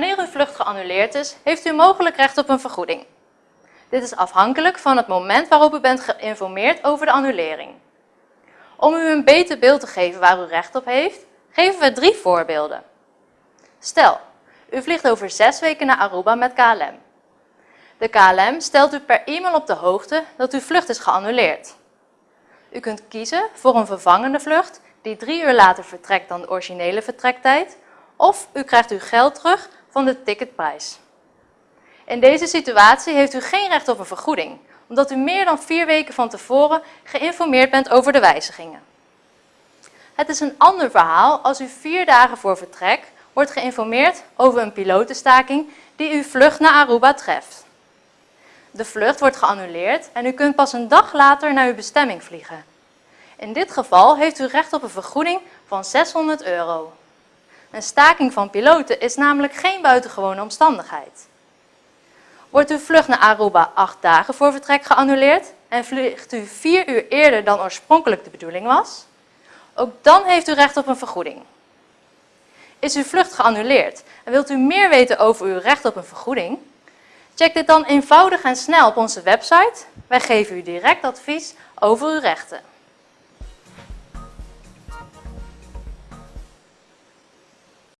Wanneer uw vlucht geannuleerd is, heeft u mogelijk recht op een vergoeding. Dit is afhankelijk van het moment waarop u bent geïnformeerd over de annulering. Om u een beter beeld te geven waar u recht op heeft, geven we drie voorbeelden. Stel, u vliegt over zes weken naar Aruba met KLM. De KLM stelt u per e-mail op de hoogte dat uw vlucht is geannuleerd. U kunt kiezen voor een vervangende vlucht die drie uur later vertrekt dan de originele vertrektijd, of u krijgt uw geld terug van de ticketprijs. In deze situatie heeft u geen recht op een vergoeding, omdat u meer dan vier weken van tevoren geïnformeerd bent over de wijzigingen. Het is een ander verhaal als u vier dagen voor vertrek wordt geïnformeerd over een pilotenstaking die uw vlucht naar Aruba treft. De vlucht wordt geannuleerd en u kunt pas een dag later naar uw bestemming vliegen. In dit geval heeft u recht op een vergoeding van 600 euro. Een staking van piloten is namelijk geen buitengewone omstandigheid. Wordt uw vlucht naar Aruba acht dagen voor vertrek geannuleerd en vliegt u vier uur eerder dan oorspronkelijk de bedoeling was, ook dan heeft u recht op een vergoeding. Is uw vlucht geannuleerd en wilt u meer weten over uw recht op een vergoeding? Check dit dan eenvoudig en snel op onze website. Wij geven u direct advies over uw rechten.